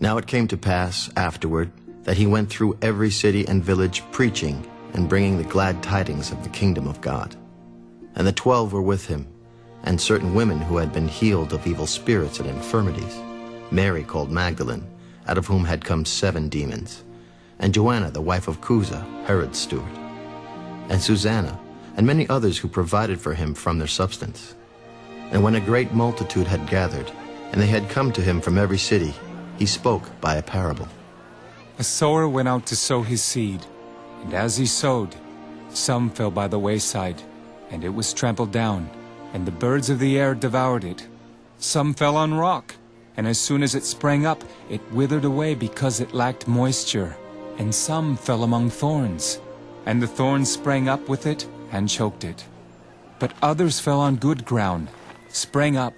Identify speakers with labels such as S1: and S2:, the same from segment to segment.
S1: Now it came to pass afterward that he went through every city and village preaching and bringing the glad tidings of the kingdom of God. And the twelve were with him, and certain women who had been healed of evil spirits and infirmities, Mary called Magdalene, out of whom had come seven demons, and Joanna the wife of Chuza, Herod's steward, and Susanna, and many others who provided for him from their substance. And when a great multitude had gathered, and they had come to him from every city, he spoke by a parable.
S2: A sower went out to sow his seed, and as he sowed, some fell by the wayside, and it was trampled down, and the birds of the air devoured it. Some fell on rock, and as soon as it sprang up, it withered away because it lacked moisture. And some fell among thorns, and the thorns sprang up with it and choked it. But others fell on good ground, sprang up,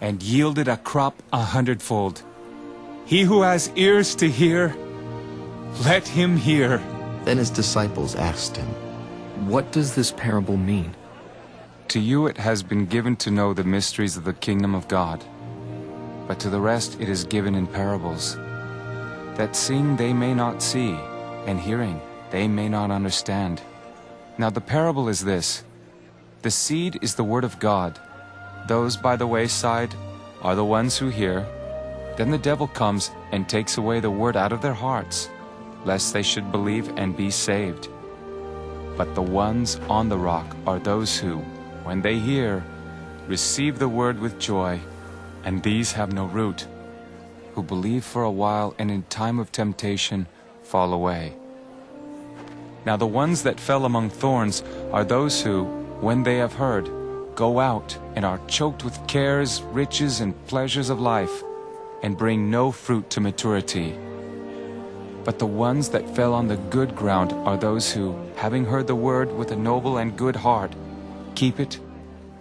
S2: and yielded a crop a hundredfold. He who has ears to hear, let him hear.
S1: Then his disciples asked him,
S3: What does this parable mean?
S2: To you it has been given to know the mysteries of the kingdom of God, but to the rest it is given in parables, that seeing they may not see, and hearing they may not understand. Now the parable is this. The seed is the word of God. Those by the wayside are the ones who hear. Then the devil comes and takes away the word out of their hearts, lest they should believe and be saved. But the ones on the rock are those who, when they hear, receive the word with joy, and these have no root, who believe for a while and in time of temptation fall away. Now the ones that fell among thorns are those who, when they have heard, go out and are choked with cares, riches, and pleasures of life, and bring no fruit to maturity. But the ones that fell on the good ground are those who, having heard the word with a noble and good heart, keep it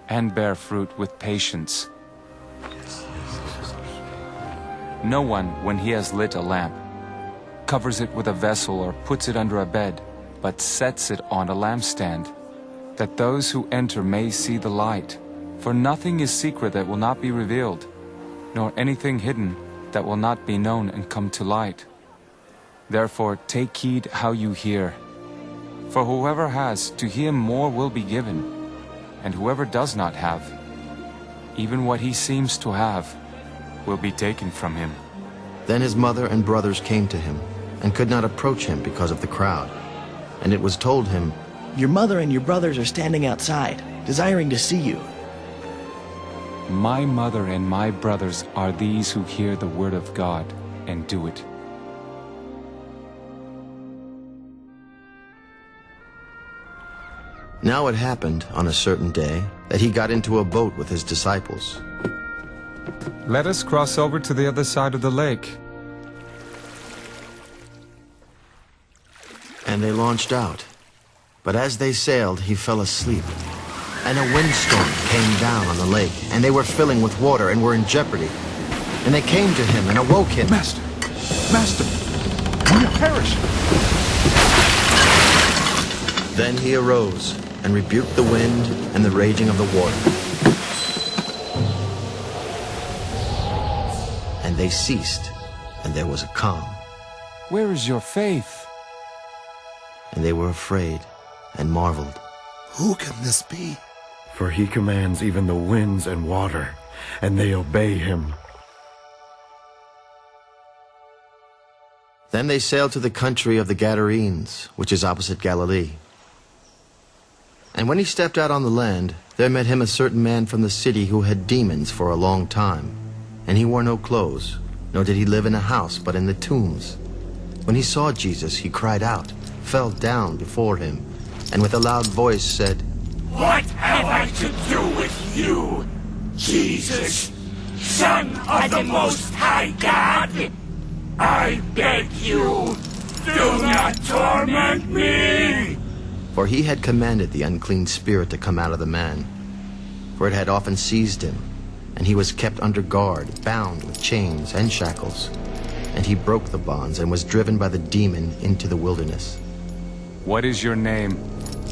S2: and bear fruit with patience. No one, when he has lit a lamp, covers it with a vessel or puts it under a bed, but sets it on a lampstand, that those who enter may see the light. For nothing is secret that will not be revealed, nor anything hidden that will not be known and come to light. Therefore take heed how you hear. For whoever has, to him more will be given, and whoever does not have, even what he seems to have, will be taken from him.
S1: Then his mother and brothers came to him, and could not approach him because of the crowd. And it was told him,
S4: Your mother and your brothers are standing outside, desiring to see you.
S2: My mother and my brothers are these who hear the word of God and do it.
S1: Now it happened on a certain day that he got into a boat with his disciples.
S2: Let us cross over to the other side of the lake.
S1: And they launched out. But as they sailed, he fell asleep. And a windstorm came down on the lake, and they were filling with water and were in jeopardy. And they came to him and awoke him.
S5: Master! Master! We are perishing!
S1: Then he arose and rebuked the wind and the raging of the water. And they ceased, and there was a calm.
S2: Where is your faith?
S1: And they were afraid and marveled.
S6: Who can this be?
S7: For he commands even the winds and water, and they obey him.
S1: Then they sailed to the country of the Gadarenes, which is opposite Galilee. And when he stepped out on the land, there met him a certain man from the city who had demons for a long time. And he wore no clothes, nor did he live in a house, but in the tombs. When he saw Jesus, he cried out, fell down before him, and with a loud voice said,
S8: What have I to do with you, Jesus, Son of the Most High God? I beg you, do not torment me!
S1: For he had commanded the unclean spirit to come out of the man. For it had often seized him, and he was kept under guard, bound with chains and shackles. And he broke the bonds and was driven by the demon into the wilderness.
S2: What is your name?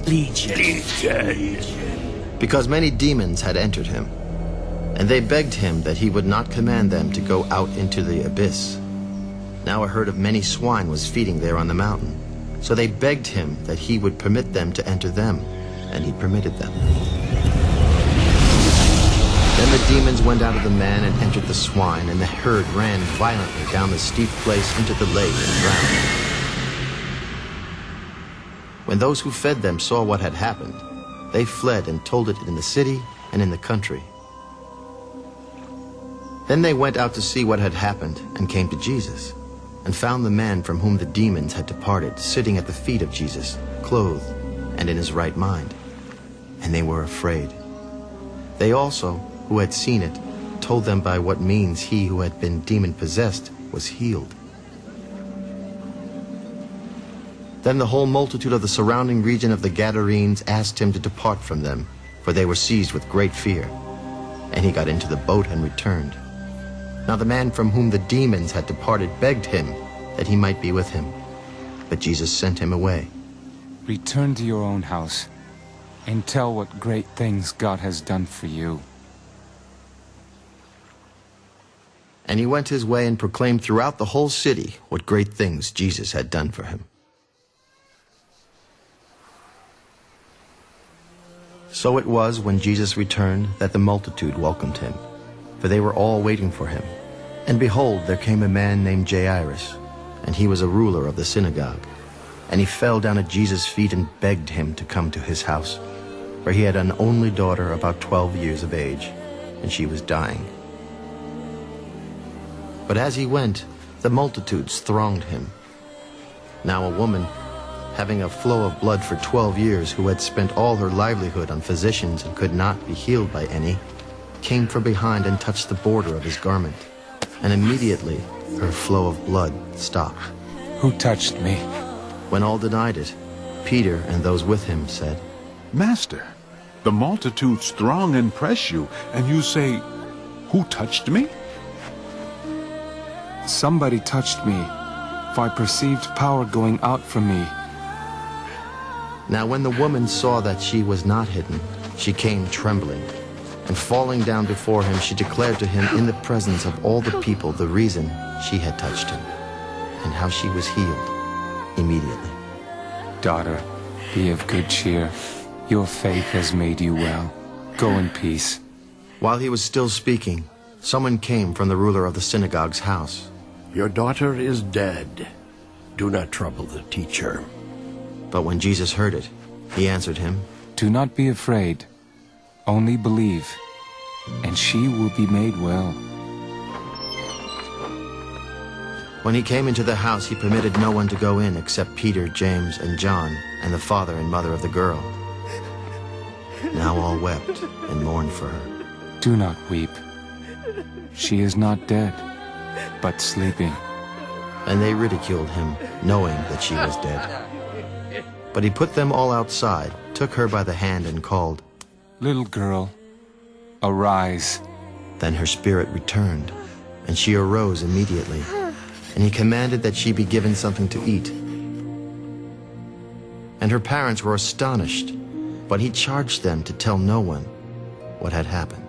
S4: Legion.
S8: Legion.
S1: Because many demons had entered him. And they begged him that he would not command them to go out into the abyss. Now a herd of many swine was feeding there on the mountain. So they begged him that he would permit them to enter them, and he permitted them. Then the demons went out of the man and entered the swine, and the herd ran violently down the steep place into the lake and drowned. When those who fed them saw what had happened, they fled and told it in the city and in the country. Then they went out to see what had happened and came to Jesus and found the man from whom the demons had departed sitting at the feet of Jesus, clothed and in his right mind. And they were afraid. They also, who had seen it, told them by what means he who had been demon-possessed was healed. Then the whole multitude of the surrounding region of the Gadarenes asked him to depart from them, for they were seized with great fear. And he got into the boat and returned. Now the man from whom the demons had departed begged him that he might be with him. But Jesus sent him away.
S2: Return to your own house and tell what great things God has done for you.
S1: And he went his way and proclaimed throughout the whole city what great things Jesus had done for him. So it was when Jesus returned that the multitude welcomed him, for they were all waiting for him. And behold, there came a man named Jairus, and he was a ruler of the synagogue. And he fell down at Jesus' feet and begged him to come to his house, for he had an only daughter about twelve years of age, and she was dying. But as he went, the multitudes thronged him. Now a woman, having a flow of blood for twelve years, who had spent all her livelihood on physicians and could not be healed by any, came from behind and touched the border of his garment and immediately her flow of blood stopped.
S2: Who touched me?
S1: When all denied it, Peter and those with him said,
S5: Master, the multitudes throng and press you, and you say, Who touched me?
S2: Somebody touched me, for I perceived power going out from me.
S1: Now when the woman saw that she was not hidden, she came trembling and falling down before him, she declared to him in the presence of all the people the reason she had touched him, and how she was healed immediately.
S2: Daughter, be of good cheer. Your faith has made you well. Go in peace.
S1: While he was still speaking, someone came from the ruler of the synagogue's house.
S9: Your daughter is dead. Do not trouble the teacher.
S1: But when Jesus heard it, he answered him,
S2: Do not be afraid. Only believe, and she will be made well.
S1: When he came into the house, he permitted no one to go in except Peter, James, and John, and the father and mother of the girl. Now all wept and mourned for her.
S2: Do not weep. She is not dead, but sleeping.
S1: And they ridiculed him, knowing that she was dead. But he put them all outside, took her by the hand, and called,
S2: Little girl, arise.
S1: Then her spirit returned, and she arose immediately. And he commanded that she be given something to eat. And her parents were astonished, but he charged them to tell no one what had happened.